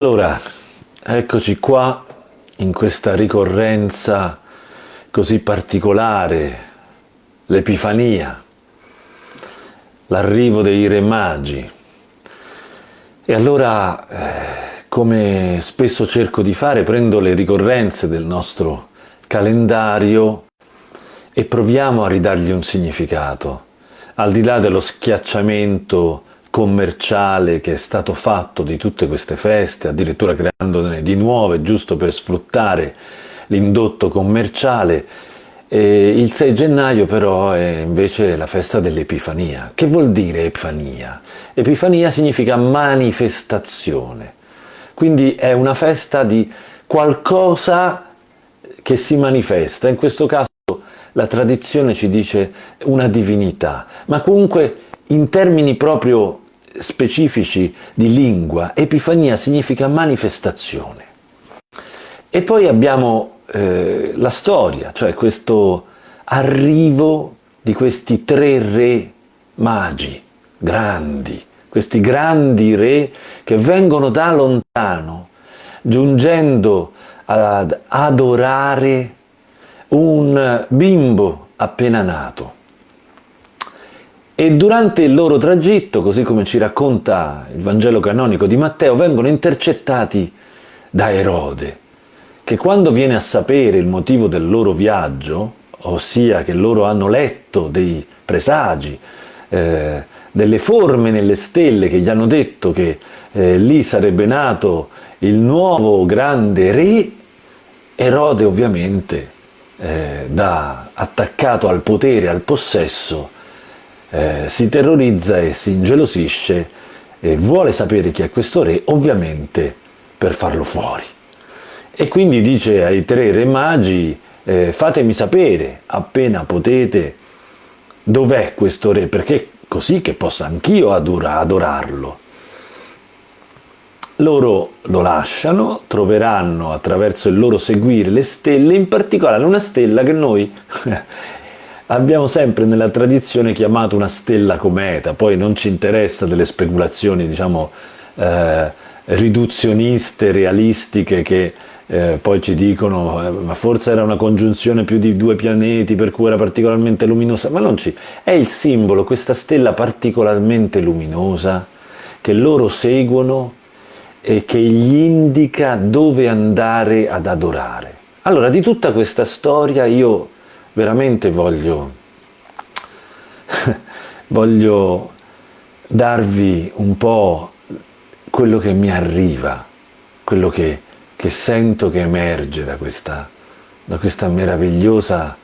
Allora, eccoci qua in questa ricorrenza così particolare, l'Epifania, l'arrivo dei Re Magi. E allora, eh, come spesso cerco di fare, prendo le ricorrenze del nostro calendario e proviamo a ridargli un significato, al di là dello schiacciamento commerciale che è stato fatto di tutte queste feste, addirittura creandone di nuove giusto per sfruttare l'indotto commerciale. E il 6 gennaio però è invece la festa dell'Epifania. Che vuol dire Epifania? Epifania significa manifestazione, quindi è una festa di qualcosa che si manifesta, in questo caso la tradizione ci dice una divinità, ma comunque in termini proprio specifici di lingua, epifania significa manifestazione. E poi abbiamo eh, la storia, cioè questo arrivo di questi tre re magi, grandi, questi grandi re che vengono da lontano, giungendo ad adorare un bimbo appena nato. E durante il loro tragitto, così come ci racconta il Vangelo canonico di Matteo, vengono intercettati da Erode, che quando viene a sapere il motivo del loro viaggio, ossia che loro hanno letto dei presagi, eh, delle forme nelle stelle che gli hanno detto che eh, lì sarebbe nato il nuovo grande re, Erode ovviamente, eh, da attaccato al potere, al possesso, eh, si terrorizza e si ingelosisce e vuole sapere chi è questo re, ovviamente per farlo fuori. E quindi dice ai tre re magi, eh, fatemi sapere appena potete dov'è questo re, perché così che possa anch'io adorarlo. Loro lo lasciano, troveranno attraverso il loro seguire le stelle, in particolare una stella che noi abbiamo sempre nella tradizione chiamato una stella cometa, poi non ci interessa delle speculazioni diciamo eh, riduzioniste, realistiche che eh, poi ci dicono eh, ma forse era una congiunzione più di due pianeti per cui era particolarmente luminosa, ma non ci... è il simbolo, questa stella particolarmente luminosa che loro seguono e che gli indica dove andare ad adorare. Allora di tutta questa storia io veramente voglio, voglio darvi un po' quello che mi arriva, quello che, che sento che emerge da questa, da questa meravigliosa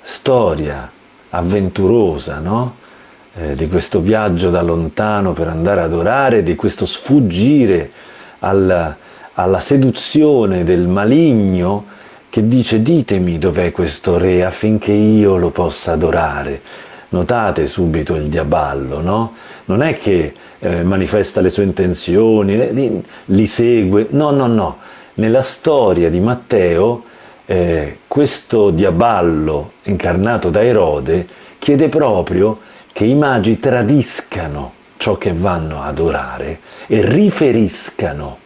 storia avventurosa, no? eh, di questo viaggio da lontano per andare ad orare, di questo sfuggire alla, alla seduzione del maligno che dice ditemi dov'è questo re affinché io lo possa adorare. Notate subito il diaballo, no? Non è che eh, manifesta le sue intenzioni, li, li, segue, no, no, no. Nella storia di Matteo eh, questo diaballo incarnato da Erode chiede proprio che i magi tradiscano ciò che vanno ad adorare e riferiscano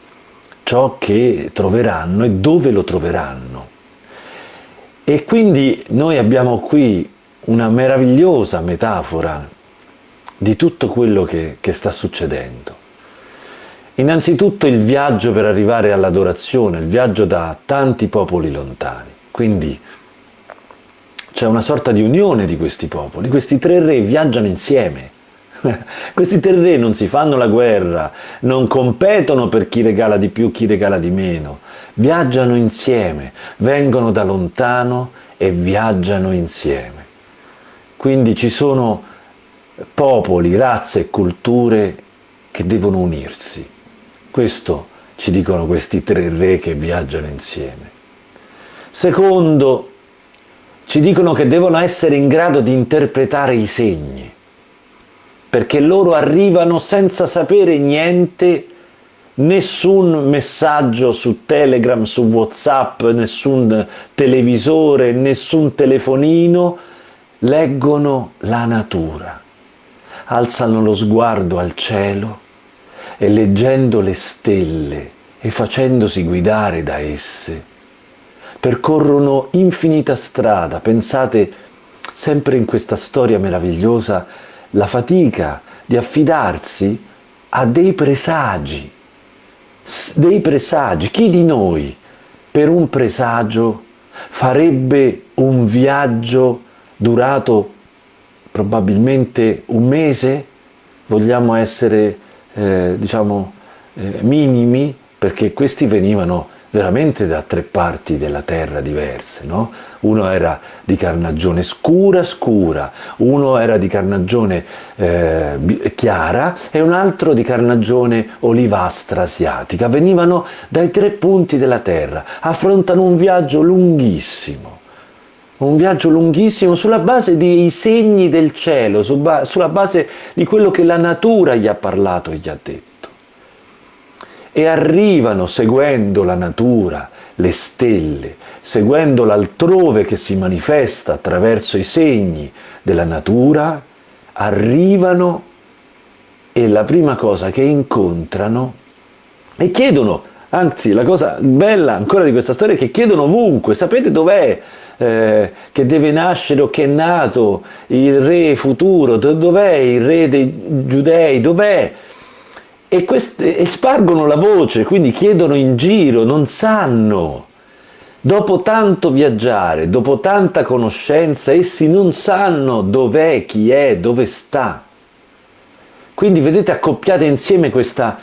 ciò che troveranno e dove lo troveranno. E quindi noi abbiamo qui una meravigliosa metafora di tutto quello che, che sta succedendo. Innanzitutto il viaggio per arrivare all'adorazione, il viaggio da tanti popoli lontani. Quindi c'è una sorta di unione di questi popoli, questi tre re viaggiano insieme, Questi tre re non si fanno la guerra, non competono per chi regala di più, chi regala di meno. Viaggiano insieme, vengono da lontano e viaggiano insieme. Quindi ci sono popoli, razze e culture che devono unirsi. Questo ci dicono questi tre re che viaggiano insieme. Secondo, ci dicono che devono essere in grado di interpretare i segni perché loro arrivano senza sapere niente, nessun messaggio su Telegram, su Whatsapp, nessun televisore, nessun telefonino, leggono la natura, alzano lo sguardo al cielo e leggendo le stelle e facendosi guidare da esse, percorrono infinita strada. Pensate sempre in questa storia meravigliosa la fatica di affidarsi a dei presagi, dei presagi. Chi di noi per un presagio farebbe un viaggio durato probabilmente un mese? Vogliamo essere, eh, diciamo, eh, minimi perché questi venivano veramente da tre parti della terra diverse, no? Uno era di carnagione scura scura, uno era di carnagione eh, chiara e un altro di carnagione olivastra asiatica. Venivano dai tre punti della terra, affrontano un viaggio lunghissimo, un viaggio lunghissimo sulla base dei segni del cielo, sulla base di quello che la natura gli ha parlato e gli ha detto e arrivano seguendo la natura, le stelle, seguendo l'altrove che si manifesta attraverso i segni della natura, arrivano e la prima cosa che incontrano e chiedono, anzi la cosa bella ancora di questa storia è che chiedono ovunque, sapete dov'è eh, che deve nascere o che è nato il re futuro, dov'è il re dei giudei, dov'è? E, queste, e spargono la voce, quindi chiedono in giro, non sanno. Dopo tanto viaggiare, dopo tanta conoscenza, essi non sanno dov'è, chi è, dove sta. Quindi vedete accoppiate insieme questa,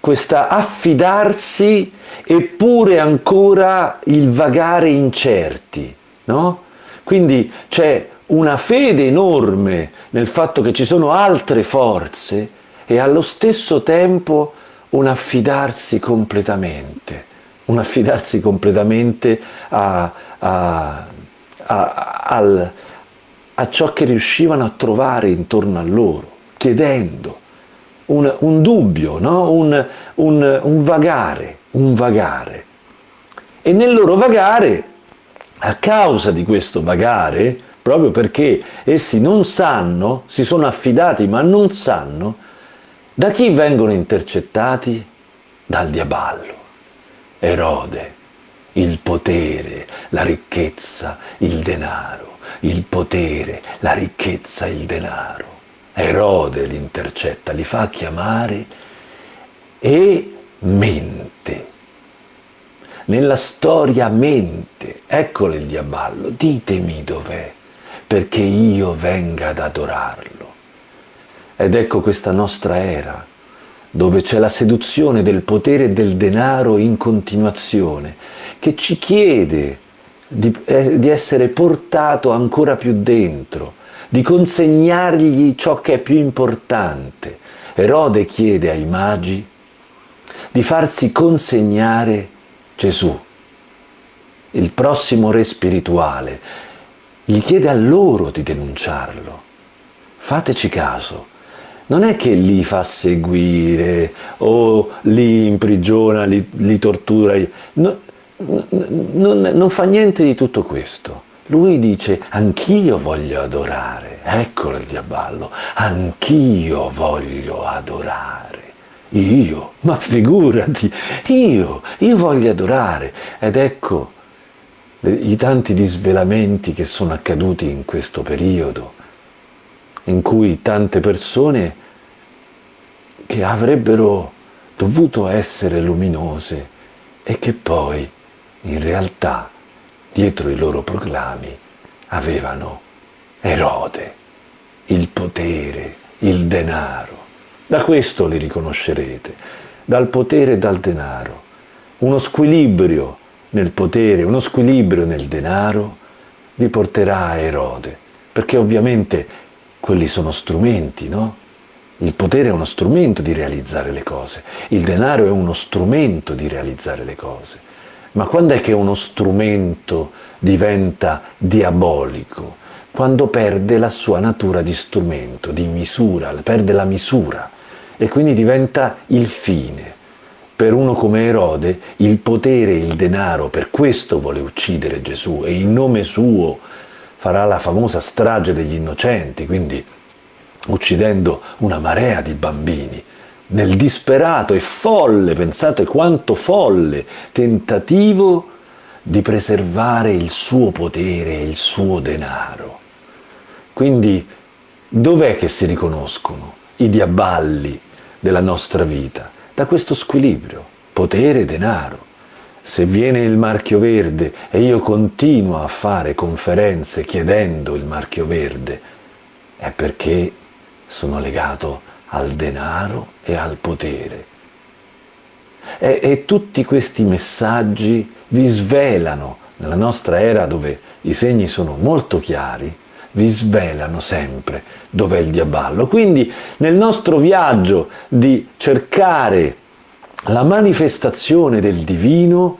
questa affidarsi eppure ancora il vagare incerti, no? Quindi c'è una fede enorme nel fatto che ci sono altre forze e allo stesso tempo un affidarsi completamente, un affidarsi completamente a, a, a, a, ciò che riuscivano a trovare intorno a loro, chiedendo un, un dubbio, no? un, un, un vagare, un vagare. E nel loro vagare, a causa di questo vagare, proprio perché essi non sanno, si sono affidati ma non sanno, da chi vengono intercettati? Dal diaballo. Erode, il potere, la ricchezza, il denaro, il potere, la ricchezza, il denaro. Erode li intercetta, li fa chiamare e mente. Nella storia mente, eccolo il diaballo, ditemi dov'è, perché io venga ad adorarlo. Ed ecco questa nostra era, dove c'è la seduzione del potere e del denaro in continuazione, che ci chiede di, eh, di essere portato ancora più dentro, di consegnargli ciò che è più importante. Erode chiede ai magi di farsi consegnare Gesù, il prossimo re spirituale. Gli chiede a loro di denunciarlo. Fateci caso, non è che li fa seguire o li imprigiona, li, li tortura, no, non, non fa niente di tutto questo. Lui dice, anch'io voglio adorare, eccolo il diaballo, anch'io voglio adorare. Io, ma figurati, io, io voglio adorare. Ed ecco i tanti disvelamenti che sono accaduti in questo periodo in cui tante persone che avrebbero dovuto essere luminose e che poi in realtà dietro i loro proclami avevano Erode, il potere, il denaro. Da questo li riconoscerete, dal potere e dal denaro. Uno squilibrio nel potere, uno squilibrio nel denaro vi porterà a Erode, perché ovviamente quelli sono strumenti, no? Il potere è uno strumento di realizzare le cose, il denaro è uno strumento di realizzare le cose. Ma quando è che uno strumento diventa diabolico? Quando perde la sua natura di strumento, di misura, perde la misura e quindi diventa il fine. Per uno come Erode il potere il denaro per questo vuole uccidere Gesù e in nome suo farà la famosa strage degli innocenti, quindi uccidendo una marea di bambini, nel disperato e folle, pensate quanto folle, tentativo di preservare il suo potere e il suo denaro. Quindi dov'è che si riconoscono i diaballi della nostra vita? Da questo squilibrio, potere e denaro. Se viene il marchio verde e io continuo a fare conferenze chiedendo il marchio verde, è perché sono legato al denaro e al potere. E, e tutti questi messaggi vi svelano, nella nostra era dove i segni sono molto chiari, vi svelano sempre dov'è il diaballo. Quindi nel nostro viaggio di cercare la manifestazione del divino,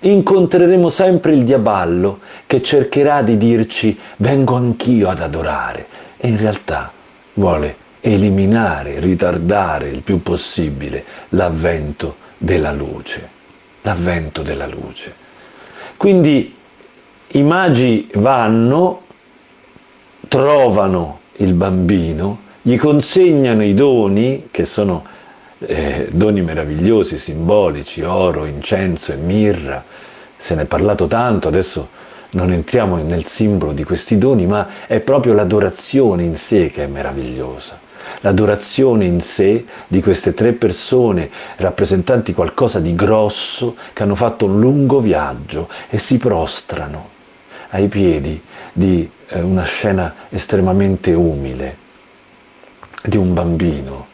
incontreremo sempre il diaballo che cercherà di dirci vengo anch'io ad adorare e in realtà vuole eliminare, ritardare il più possibile l'avvento della luce. L'avvento della luce. Quindi i magi vanno, trovano il bambino, gli consegnano i doni, che sono eh, doni meravigliosi, simbolici, oro, incenso e mirra. Se ne è parlato tanto, adesso non entriamo nel simbolo di questi doni, ma è proprio l'adorazione in sé che è meravigliosa. L'adorazione in sé di queste tre persone rappresentanti qualcosa di grosso che hanno fatto un lungo viaggio e si prostrano ai piedi di eh, una scena estremamente umile, di un bambino,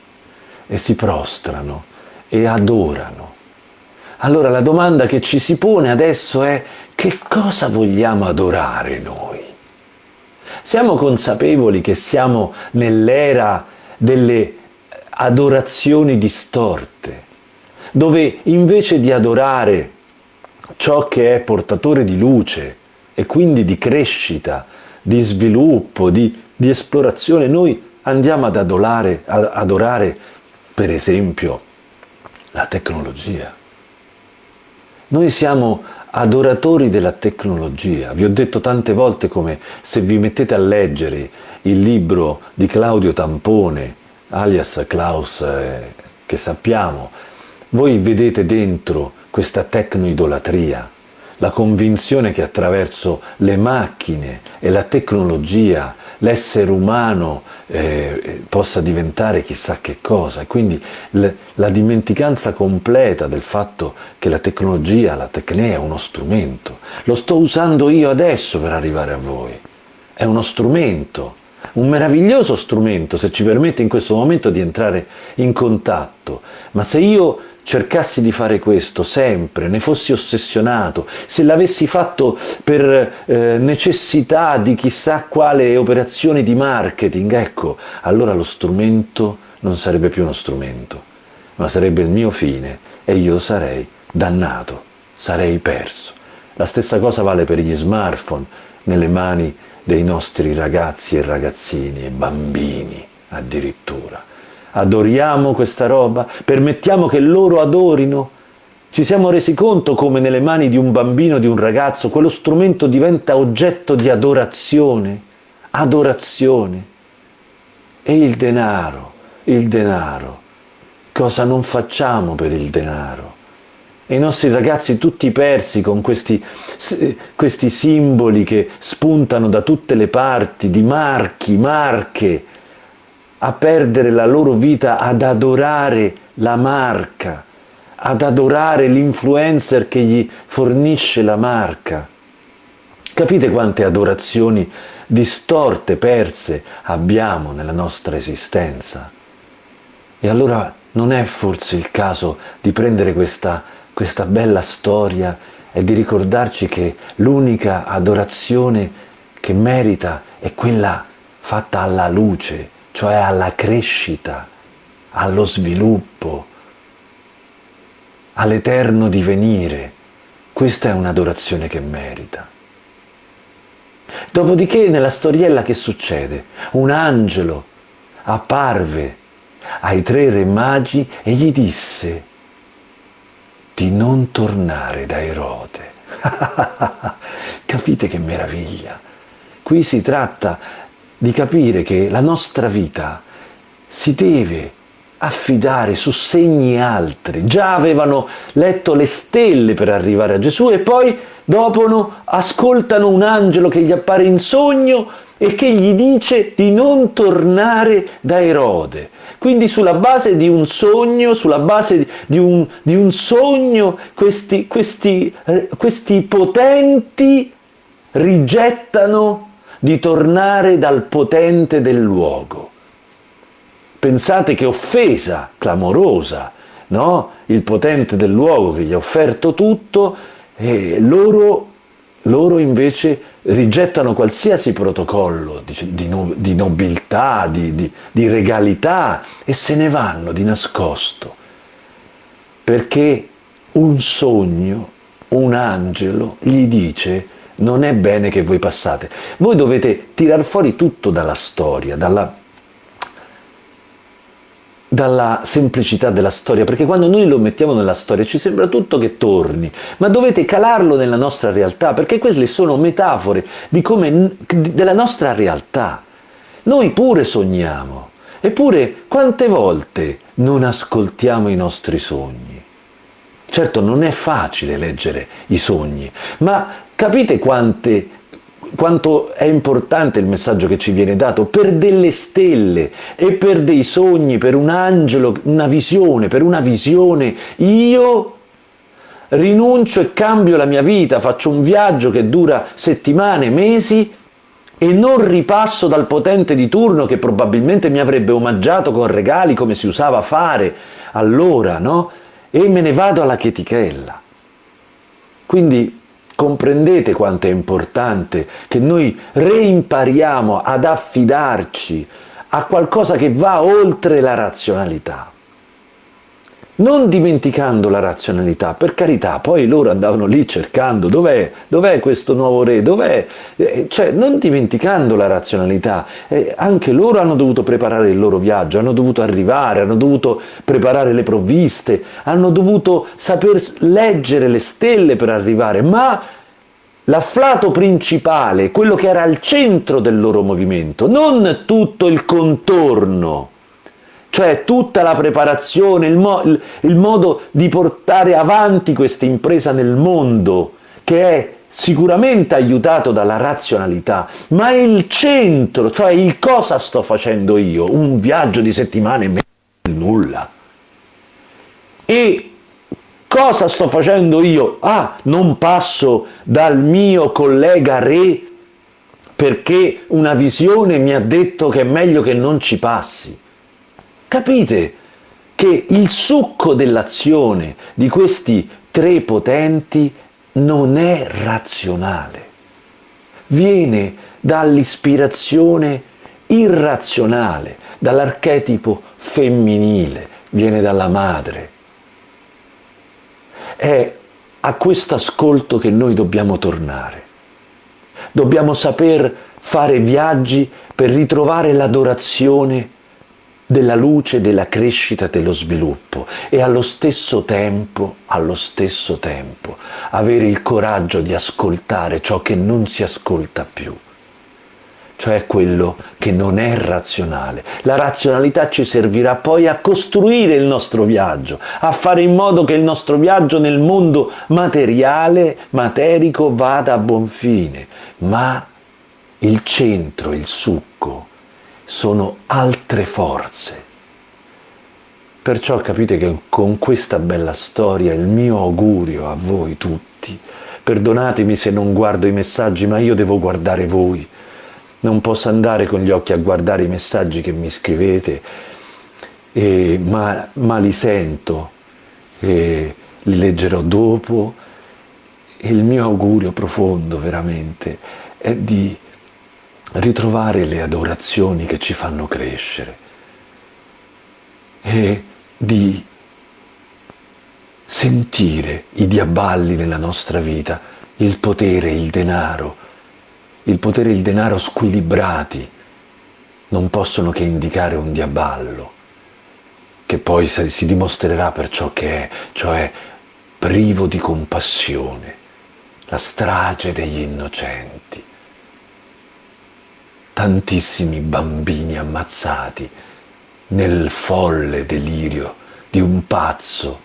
e si prostrano e adorano. Allora la domanda che ci si pone adesso è che cosa vogliamo adorare noi? Siamo consapevoli che siamo nell'era delle adorazioni distorte, dove invece di adorare ciò che è portatore di luce e quindi di crescita, di sviluppo, di, di esplorazione, noi andiamo ad adorare, ad adorare per esempio la tecnologia. Noi siamo adoratori della tecnologia. Vi ho detto tante volte come se vi mettete a leggere il libro di Claudio Tampone, alias Klaus, eh, che sappiamo, voi vedete dentro questa tecnoidolatria, la convinzione che attraverso le macchine e la tecnologia l'essere umano eh, possa diventare chissà che cosa e quindi le, la dimenticanza completa del fatto che la tecnologia, la tecnea è uno strumento. Lo sto usando io adesso per arrivare a voi. È uno strumento, un meraviglioso strumento se ci permette in questo momento di entrare in contatto, ma se io cercassi di fare questo sempre, ne fossi ossessionato, se l'avessi fatto per eh, necessità di chissà quale operazione di marketing, ecco, allora lo strumento non sarebbe più uno strumento, ma sarebbe il mio fine e io sarei dannato, sarei perso. La stessa cosa vale per gli smartphone nelle mani dei nostri ragazzi e ragazzini e bambini addirittura adoriamo questa roba, permettiamo che loro adorino. Ci siamo resi conto come nelle mani di un bambino, di un ragazzo, quello strumento diventa oggetto di adorazione, adorazione. E il denaro, il denaro, cosa non facciamo per il denaro? E i nostri ragazzi tutti persi con questi, questi simboli che spuntano da tutte le parti, di marchi, marche, a perdere la loro vita ad adorare la marca, ad adorare l'influencer che gli fornisce la marca. Capite quante adorazioni distorte, perse abbiamo nella nostra esistenza? E allora non è forse il caso di prendere questa, questa bella storia e di ricordarci che l'unica adorazione che merita è quella fatta alla luce, cioè alla crescita, allo sviluppo, all'eterno divenire. Questa è un'adorazione che merita. Dopodiché nella storiella che succede? Un angelo apparve ai tre re magi e gli disse di non tornare da Erode. Capite che meraviglia? Qui si tratta di capire che la nostra vita si deve affidare su segni altri. Già avevano letto le stelle per arrivare a Gesù e poi dopo no, ascoltano un angelo che gli appare in sogno e che gli dice di non tornare da Erode. Quindi sulla base di un sogno, sulla base di un, di un sogno, questi, questi, eh, questi potenti rigettano di tornare dal potente del luogo. Pensate che offesa clamorosa, no? Il potente del luogo che gli ha offerto tutto e loro, loro invece rigettano qualsiasi protocollo di, di, di nobiltà, di, di regalità e se ne vanno di nascosto. Perché un sogno, un angelo gli dice non è bene che voi passate. Voi dovete tirar fuori tutto dalla storia, dalla dalla semplicità della storia, perché quando noi lo mettiamo nella storia ci sembra tutto che torni, ma dovete calarlo nella nostra realtà, perché queste sono metafore come, della nostra realtà. Noi pure sogniamo, eppure quante volte non ascoltiamo i nostri sogni? Certo non è facile leggere i sogni, ma capite quante quanto è importante il messaggio che ci viene dato per delle stelle e per dei sogni, per un angelo, una visione, per una visione. Io rinuncio e cambio la mia vita, faccio un viaggio che dura settimane, mesi e non ripasso dal potente di turno che probabilmente mi avrebbe omaggiato con regali come si usava fare allora, no? E me ne vado alla chetichella. Quindi Comprendete quanto è importante che noi reimpariamo ad affidarci a qualcosa che va oltre la razionalità. Non dimenticando la razionalità, per carità, poi loro andavano lì cercando dov'è, dov'è questo nuovo re, dov'è, eh, cioè non dimenticando la razionalità, eh, anche loro hanno dovuto preparare il loro viaggio, hanno dovuto arrivare, hanno dovuto preparare le provviste, hanno dovuto saper leggere le stelle per arrivare, ma l'afflato principale, quello che era al centro del loro movimento, non tutto il contorno, cioè tutta la preparazione, il, mo il, modo di portare avanti questa impresa nel mondo, che è sicuramente aiutato dalla razionalità, ma il centro, cioè il cosa sto facendo io, un viaggio di settimane e nulla. E cosa sto facendo io? Ah, non passo dal mio collega re perché una visione mi ha detto che è meglio che non ci passi. Capite che il succo dell'azione di questi tre potenti non è razionale, viene dall'ispirazione irrazionale, dall'archetipo femminile, viene dalla madre. È a questo ascolto che noi dobbiamo tornare. Dobbiamo saper fare viaggi per ritrovare l'adorazione della luce, della crescita, dello sviluppo. E allo stesso tempo, allo stesso tempo, avere il coraggio di ascoltare ciò che non si ascolta più. Cioè quello che non è razionale. La razionalità ci servirà poi a costruire il nostro viaggio, a fare in modo che il nostro viaggio nel mondo materiale, materico, vada a buon fine, ma il centro, il succo, sono altre forze. Perciò capite che con questa bella storia il mio augurio a voi tutti, perdonatemi se non guardo i messaggi, ma io devo guardare voi. Non posso andare con gli occhi a guardare i messaggi che mi scrivete, eh, ma, ma, li sento, eh, li leggerò dopo. E il mio augurio profondo veramente è di ritrovare le adorazioni che ci fanno crescere. E di sentire i diaballi nella nostra vita, il potere, il denaro, il potere e il denaro squilibrati non possono che indicare un diaballo, che poi si dimostrerà per ciò che è, cioè privo di compassione, la strage degli innocenti tantissimi bambini ammazzati nel folle delirio di un pazzo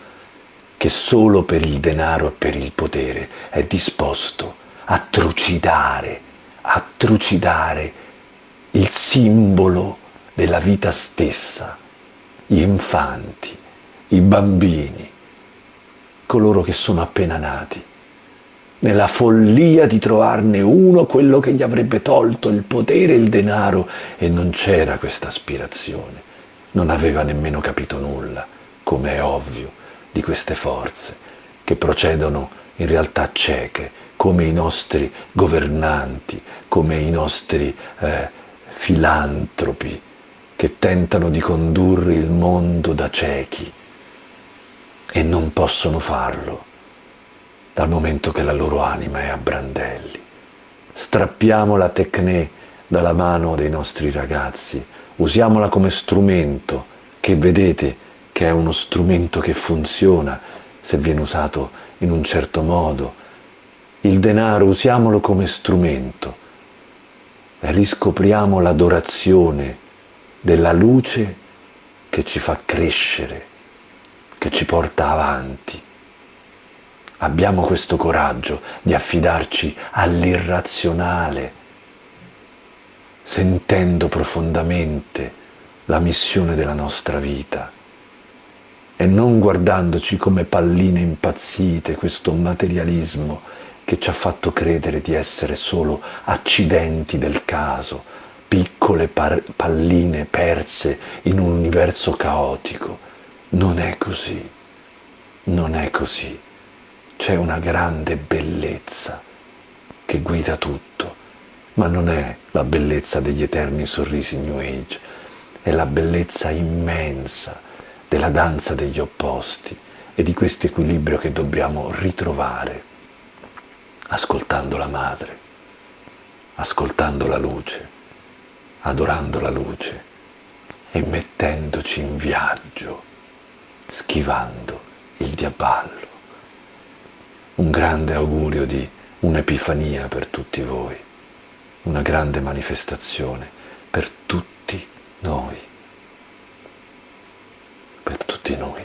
che solo per il denaro e per il potere è disposto a trucidare, a trucidare il simbolo della vita stessa, gli infanti, i bambini, coloro che sono appena nati, nella follia di trovarne uno quello che gli avrebbe tolto il potere e il denaro e non c'era questa aspirazione, non aveva nemmeno capito nulla, come è ovvio, di queste forze che procedono in realtà cieche, come i nostri governanti, come i nostri eh, filantropi che tentano di condurre il mondo da ciechi e non possono farlo dal momento che la loro anima è a brandelli. Strappiamo la tecne dalla mano dei nostri ragazzi, usiamola come strumento, che vedete che è uno strumento che funziona se viene usato in un certo modo. Il denaro usiamolo come strumento riscopriamo l'adorazione della luce che ci fa crescere, che ci porta avanti. Abbiamo questo coraggio di affidarci all'irrazionale, sentendo profondamente la missione della nostra vita e non guardandoci come palline impazzite, questo materialismo che ci ha fatto credere di essere solo accidenti del caso, piccole palline perse in un universo caotico. Non è così, non è così c'è una grande bellezza che guida tutto, ma non è la bellezza degli eterni sorrisi New Age, è la bellezza immensa della danza degli opposti e di questo equilibrio che dobbiamo ritrovare ascoltando la madre, ascoltando la luce, adorando la luce e mettendoci in viaggio, schivando il diaballo un grande augurio di un'epifania per tutti voi, una grande manifestazione per tutti noi, per tutti noi.